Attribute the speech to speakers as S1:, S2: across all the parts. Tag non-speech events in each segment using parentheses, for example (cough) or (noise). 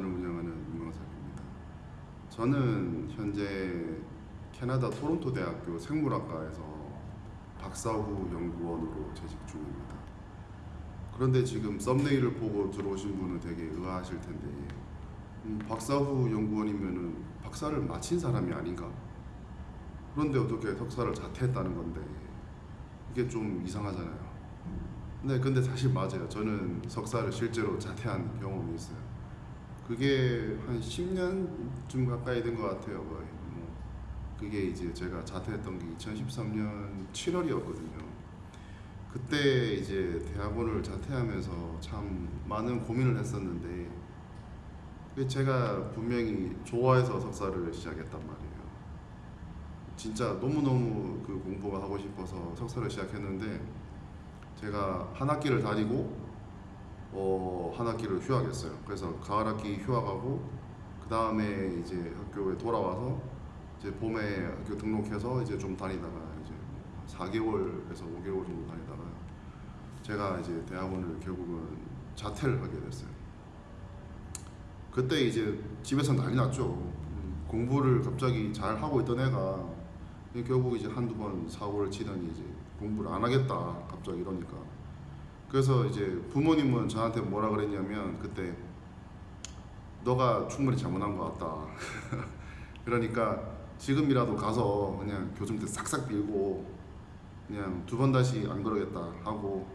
S1: 미션을 운영하는 윤광석입니다. 저는 현재 캐나다 토론토 대학교 생물학과에서 박사 후 연구원으로 재직 중입니다. 그런데 지금 썸네일을 보고 들어오신 분은 되게 의아하실 텐데 음, 박사 후 연구원이면은 박사를 마친 사람이 아닌가? 그런데 어떻게 석사를 자퇴했다는 건데 이게 좀 이상하잖아요. 네, 근데 사실 맞아요. 저는 석사를 실제로 자퇴한 경험이 있어요. 그게 한 10년쯤 가까이 된 것 같아요. 거의. 뭐 그게 이제 제가 자퇴했던 게 2013년 7월이었거든요. 그때 이제 대학원을 자퇴하면서 참 많은 고민을 했었는데 제가 분명히 좋아해서 석사를 시작했단 말이에요. 진짜 너무너무 그 공부가 하고 싶어서 석사를 시작했는데 제가 한 학기를 다니고 어, 한 학기를 휴학했어요. 그래서 가을 학기 휴학하고 그 다음에 이제 학교에 돌아와서 이제 봄에 학교 등록해서 이제 좀 다니다가 이제 4개월에서 5개월 정도 다니다가 제가 이제 대학원을 결국은 자퇴를 하게 됐어요. 그때 이제 집에서 난리 났죠. 음, 공부를 갑자기 잘 하고 있던 애가 결국 이제 한두 번 사고를 치더니 이제 공부를 안 하겠다 갑자기 이러니까 그래서 이제 부모님은 저한테 뭐라 그랬냐면 그때 너가 충분히 잘못한 것 같다. (laughs) 그러니까 지금이라도 가서 그냥 교정대 싹싹 빌고 그냥 두 번 다시 안 그러겠다 하고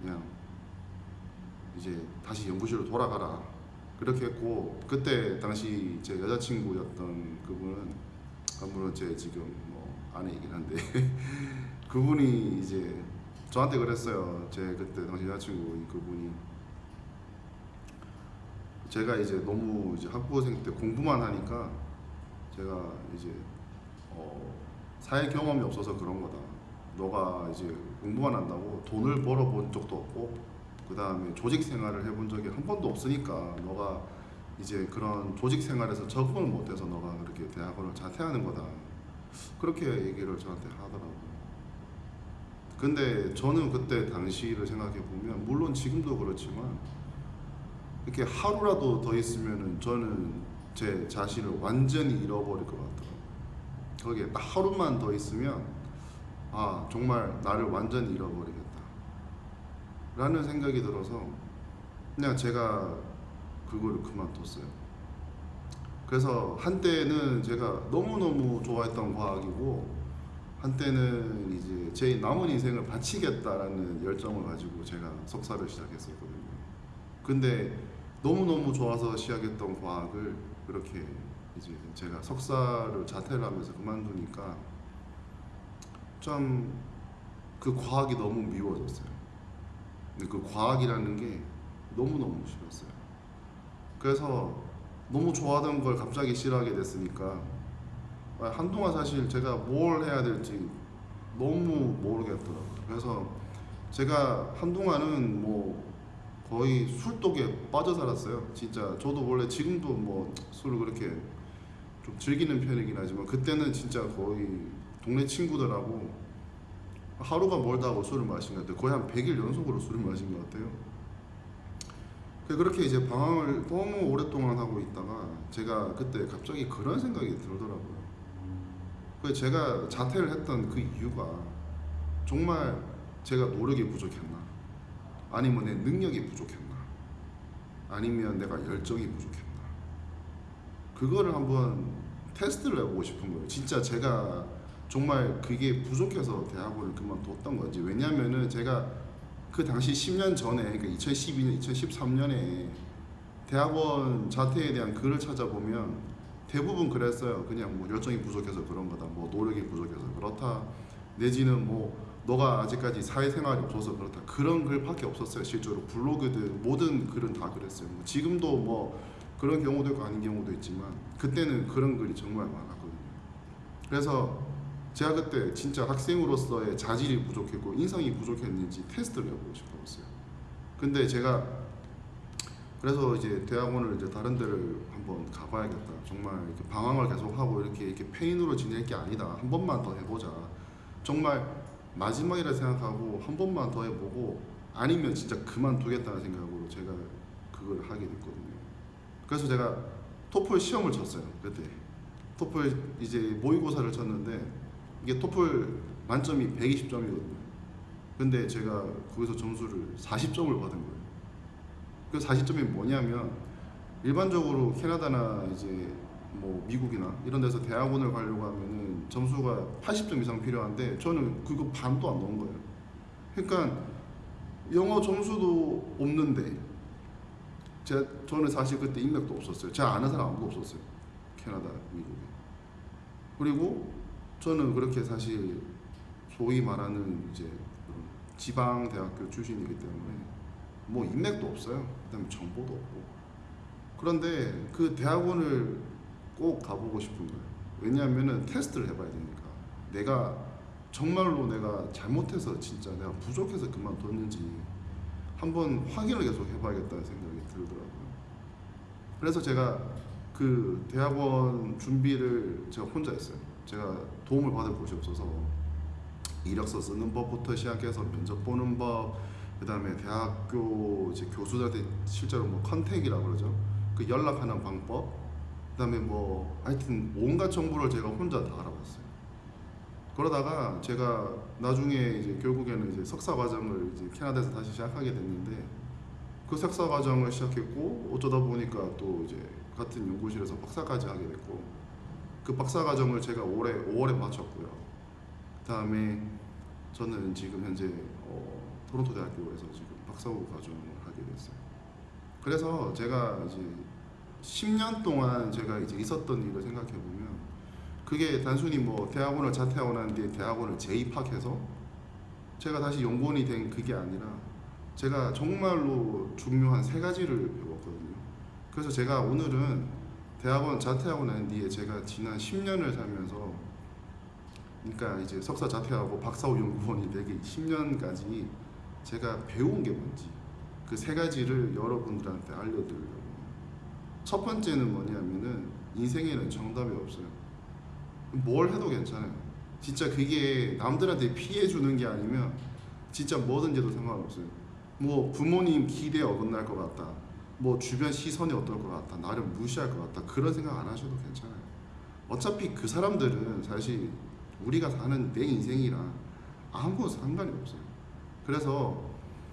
S1: 그냥 이제 다시 연구실로 돌아가라. 그렇게 했고 그때 당시 제 여자친구였던 그분은 아, 물론 제 지금 뭐 아내이긴 한데 (laughs) 그분이 이제 저한테 그랬어요. 제 그때 당시 여자친구 그분이 제가 이제 너무 이제 학부생 때 공부만 하니까 제가 이제 어 사회 경험이 없어서 그런 거다. 너가 이제 공부만 한다고 돈을 벌어본 적도 없고 그 다음에 조직 생활을 해본 적이 한 번도 없으니까 너가 이제 그런 조직 생활에서 적응을 못해서 너가 그렇게 대학원을 자퇴하는 거다. 그렇게 얘기를 저한테 하더라고요. 근데 저는 그때 당시를 생각해 보면 물론 지금도 그렇지만 이렇게 하루라도 더 있으면은 저는 제 자신을 완전히 잃어버릴 것 같더라고요. 거기에 딱 하루만 더 있으면 아 정말 나를 완전히 잃어버리겠다. 라는 생각이 들어서 그냥 제가 그거를 그만뒀어요. 그래서 한때는 제가 너무너무 좋아했던 과학이고 한때는 이제 제 남은 인생을 바치겠다라는 열정을 가지고 제가 석사를 시작했었거든요. 근데 너무너무 좋아서 시작했던 과학을 그렇게 이제 제가 석사를 자퇴를 하면서 그만두니까 좀그 과학이 너무 미워졌어요. 근데 그 과학이라는 게 너무너무 싫었어요. 그래서 너무 좋아하던 걸 갑자기 싫어하게 됐으니까 아, 한동안 사실 제가 뭘 해야 될지 너무 모르겠더라고요. 그래서 제가 한동안은 뭐 거의 술독에 빠져 살았어요. 진짜 저도 원래 지금도 뭐 술을 그렇게 좀 즐기는 편이긴 하지만 그때는 진짜 거의 동네 친구들하고 하루가 멀다 고 술을 마신 것 같아요. 거의 한 100일 연속으로 술을 마신 것 같아요. 그렇게 이제 방황을 너무 오랫동안 하고 있다가 제가 그때 갑자기 그런 생각이 들더라고요. 그 제가 자퇴를 했던 그 이유가 정말 제가 노력이 부족했나? 아니면 내 능력이 부족했나? 아니면 내가 열정이 부족했나? 그거를 한번 테스트를 해보고 싶은 거예요. 진짜 제가 정말 그게 부족해서 대학원을 그만뒀던 건지. 왜냐면은 제가 그 당시 10년 전에, 그러니까 2012년, 2013년에 대학원 자퇴에 대한 글을 찾아보면 대부분 그랬어요. 그냥 뭐 열정이 부족해서 그런 거다. 뭐 노력이 부족해서 그렇다. 내지는 뭐 너가 아직까지 사회생활이 없어서 그렇다. 그런 글밖에 없었어요. 실제로 블로그들 모든 글은 다 그랬어요. 뭐 지금도 뭐 그런 경우도 있고 아닌 경우도 있지만 그때는 그런 글이 정말 많았거든요. 그래서 제가 그때 진짜 학생으로서의 자질이 부족했고 인성이 부족했는지 테스트를 해보고 싶었어요. 근데 제가 그래서 이제 대학원을 이제 다른 데를 한번 가봐야겠다. 정말 방황을 계속하고 이렇게 이렇게 페인으로 지낼 게 아니다. 한 번만 더 해보자. 정말 마지막이라 생각하고 한 번만 더 해보고 아니면 진짜 그만두겠다는 생각으로 제가 그걸 하게 됐거든요. 그래서 제가 토플 시험을 쳤어요 그때 토플 이제 모의고사를 쳤는데 이게 토플 만점이 120점이거든요 근데 제가 거기서 점수를 40점을 받은 거예요 그 40점이 뭐냐면 일반적으로 캐나다나 이제 뭐 미국이나 이런 데서 대학원을 가려고 하면은 점수가 80점 이상 필요한데 저는 그거 반도 안 넣은 거예요. 그러니까 영어 점수도 없는데 제가 저는 사실 그때 인맥도 없었어요. 제가 아는 사람 아무도 없었어요. 캐나다, 미국에. 그리고 저는 그렇게 사실 소위 말하는 이제 지방 대학교 출신이기 때문에 뭐 인맥도 없어요. 그다음에 정보도 없고. 그런데 그 대학원을 꼭 가보고 싶은 거예요. 왜냐하면은 테스트를 해봐야 되니까. 내가 정말로 내가 잘못해서 진짜 내가 부족해서 그만뒀는지 한번 확인을 계속 해봐야겠다는 생각이 들더라고요. 그래서 제가 그 대학원 준비를 제가 혼자 했어요. 제가 도움을 받을 곳이 없어서 이력서 쓰는 법부터 시작해서 면접 보는 법, 그 다음에 대학교 이제 교수들한테 실제로 뭐 컨택이라고 그러죠. 그 연락하는 방법, 그 다음에 뭐 하여튼 온갖 정보를 제가 혼자 다 알아봤어요. 그러다가 제가 나중에 이제 결국에는 이제 석사 과정을 이제 캐나다에서 다시 시작하게 됐는데 그 석사 과정을 시작했고 어쩌다 보니까 또 이제 같은 연구실에서 박사까지 하게 됐고 그 박사 과정을 제가 올해 5월에 마쳤고요. 그 다음에 저는 지금 현재 어, 토론토 대학교에서 지금 박사후 과정을 하게 됐어요. 그래서 제가 이제 10년 동안 제가 이제 있었던 일을 생각해 보면 그게 단순히 뭐 대학원을 자퇴하고 뒤에 대학원을 재입학해서 제가 다시 연구원이 된 그게 아니라 제가 정말로 중요한 세 가지를 배웠거든요. 그래서 제가 오늘은 대학원 자퇴하고 난 뒤에 제가 지난 10년을 살면서 그러니까 이제 석사 자퇴하고 박사후 연구원이 되기 10년까지 제가 배운 게 뭔지 그 세 가지를 여러분들한테 알려드리려고 첫 번째는 뭐냐면은 인생에는 정답이 없어요. 뭘 해도 괜찮아요. 진짜 그게 남들한테 피해 주는 게 아니면 진짜 뭐든지 해도 상관없어요. 뭐 부모님 기대에 어긋날 것 같다. 뭐 주변 시선이 어떨 것 같다. 나를 무시할 것 같다. 그런 생각 안 하셔도 괜찮아요. 어차피 그 사람들은 사실 우리가 사는 내 인생이랑 아무 상관이 없어요. 그래서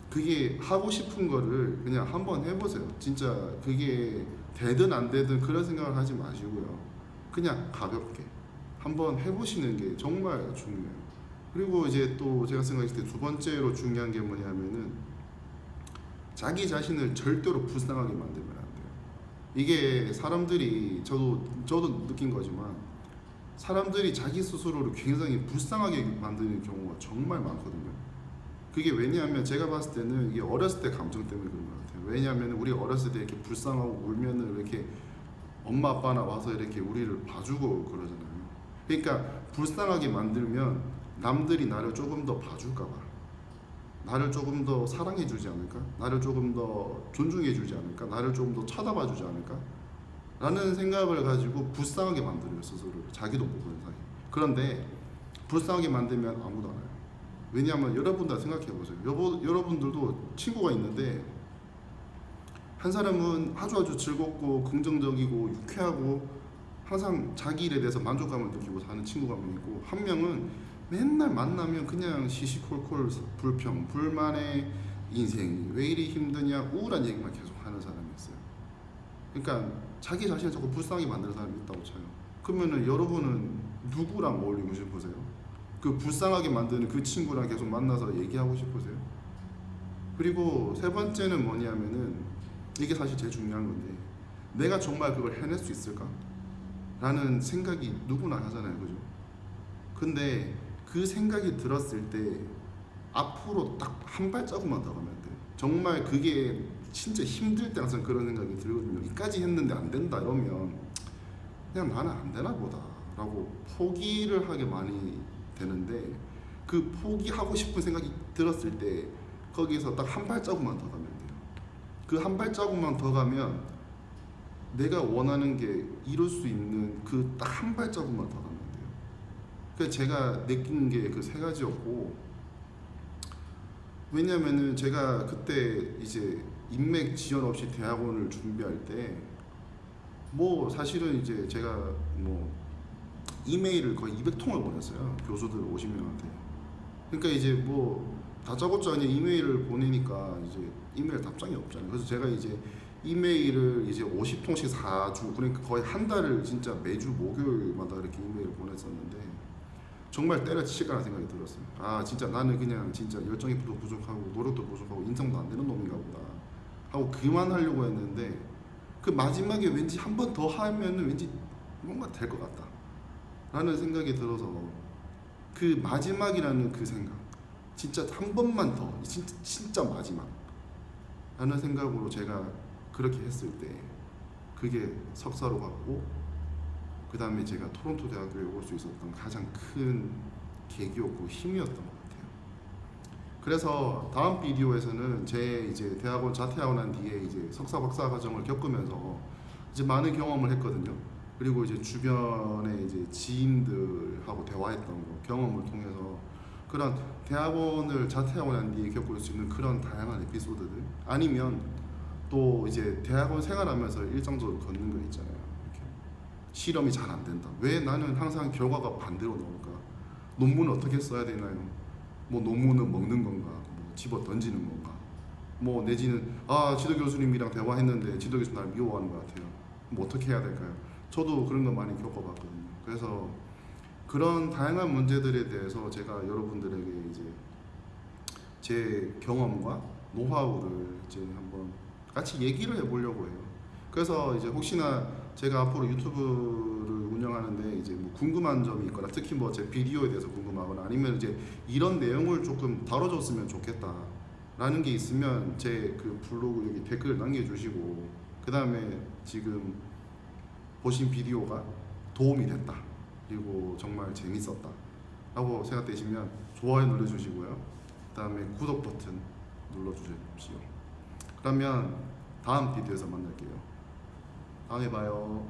S1: 그게 하고 싶은 거를 그냥 한번 해보세요. 진짜 그게 되든 안 되든 그런 생각을 하지 마시고요. 그냥 가볍게 한번 해보시는 게 정말 중요해요. 그리고 이제 또 제가 생각했을 때 두 번째로 중요한 게 뭐냐면은 자기 자신을 절대로 불쌍하게 만들면 안 돼요. 이게 사람들이 저도 저도 느낀 거지만 사람들이 자기 스스로를 굉장히 불쌍하게 만드는 경우가 정말 많거든요. 그게 왜냐하면 제가 봤을 때는 이게 어렸을 때 감정 때문에 그런 것 같아요. 왜냐하면 우리 어렸을 때 이렇게 불쌍하고 울면은 이렇게 엄마 아빠나 와서 이렇게 우리를 봐주고 그러잖아요. 그러니까 불쌍하게 만들면 남들이 나를 조금 더 봐줄까 봐, 나를 조금 더 사랑해 주지 않을까, 나를 조금 더 존중해 주지 않을까, 나를 조금 더 쳐다봐 주지 않을까, 라는 생각을 가지고 불쌍하게 만들어요 스스로를 자기도 모르는 사이. 그런데 불쌍하게 만들면 아무도 안 와요. 왜냐하면 여러분들 생각해 보세요. 여보, 여러분들도 친구가 있는데 한 사람은 아주 아주 즐겁고 긍정적이고 유쾌하고 항상 자기 일에 대해서 만족감을 느끼고 사는 친구가 있고 한 명은 맨날 만나면 그냥 시시콜콜 불평, 불만의 인생이 왜 이리 힘드냐 우울한 얘기만 계속 하는 사람이 있어요. 그러니까 자기 자신을 자꾸 불쌍하게 만드는 사람이 있다고 쳐요. 그러면은 여러분은 누구랑 어울리고 싶으세요? 그 불쌍하게 만드는 그 친구랑 계속 만나서 얘기하고 싶으세요? 그리고 세 번째는 뭐냐면은 이게 사실 제일 중요한 건데 내가 정말 그걸 해낼 수 있을까? 라는 생각이 누구나 하잖아요. 그죠? 근데 그 생각이 들었을 때 앞으로 딱 한 발자국만 더 가면 돼요. 정말 그게 진짜 힘들 때 항상 그런 생각이 들거든요. 이까지 했는데 안 된다 이러면 그냥 나는 안 되나 보다 라고 포기를 하게 많이 되는데 그 포기하고 싶은 생각이 들었을 때 거기서 딱 한 발자국만 더 가면 돼요. 그 한 발자국만 더 가면 내가 원하는 게 이룰 수 있는 그 딱 한 발자국만 더 가면 돼요. 그 제가 느낀 게 그 세 가지였고 왜냐면은 제가 그때 이제 인맥 지원 없이 대학원을 준비할 때 뭐 사실은 이제 제가 뭐 이메일을 거의 200통을 보냈어요 교수들 50명한테. 그러니까 이제 뭐 다짜고짜 그냥 이메일을 보내니까 이제 이메일 답장이 없잖아요. 그래서 제가 이제 이메일을 이제 50통씩 4주 그러니까 거의 한 달을 진짜 매주 목요일마다 이렇게 이메일을 보냈었는데 정말 때려치실까라는 생각이 들었어요 아 진짜 나는 그냥 진짜 열정이 부- 부족하고 노력도 부족하고 인성도 안 되는 놈인가 보다 하고 그만하려고 했는데 그 마지막에 왠지 한 번 더 하면은 왠지 뭔가 될 것 같다 라는 생각이 들어서 그 마지막이라는 그 생각 진짜 한 번만 더 진짜, 진짜 마지막 라는 생각으로 제가 그렇게 했을 때 그게 석사로 갔고 그 다음에 제가 토론토 대학교에 올 수 있었던 가장 큰 계기였고 힘이었던 것 같아요 그래서 다음 비디오에서는 제 이제 대학원 자퇴하고 난 뒤에 이제 석사 박사 과정을 겪으면서 이제 많은 경험을 했거든요. 그리고 이제 주변에 이제 지인들하고 대화했던 거 경험을 통해서 그런 대학원을 자퇴하고 난 뒤에 겪을 수 있는 그런 다양한 에피소드들 아니면 또 이제 대학원 생활하면서 일정적으로 걷는 거 있잖아요. 이렇게 실험이 잘 안 된다. 왜 나는 항상 결과가 반대로 나올까? 논문을 어떻게 써야 되나요? 뭐 논문은 먹는 건가? 뭐 집어 던지는 건가? 뭐 내지는 아 지도 교수님이랑 대화했는데 지도 교수 날 미워하는 것 같아요. 뭐 어떻게 해야 될까요? 저도 그런 거 많이 겪어봤거든요. 그래서 그런 다양한 문제들에 대해서 제가 여러분들에게 이제 제 경험과 노하우를 이제 한번 같이 얘기를 해보려고 해요. 그래서 이제 혹시나 제가 앞으로 유튜브를 운영하는데 이제 뭐 궁금한 점이 있거나 특히 뭐 제 비디오에 대해서 궁금하거나 아니면 이제 이런 내용을 조금 다뤄줬으면 좋겠다 라는 게 있으면 제 그 블로그 여기 댓글 남겨주시고 그 다음에 지금 보신 비디오가 도움이 됐다. 그리고 정말 재밌었다. 라고 생각되시면 좋아요 눌러주시고요. 그 다음에 구독 버튼 눌러주십시오. 그러면 다음 비디오에서 만날게요. 다음에 봐요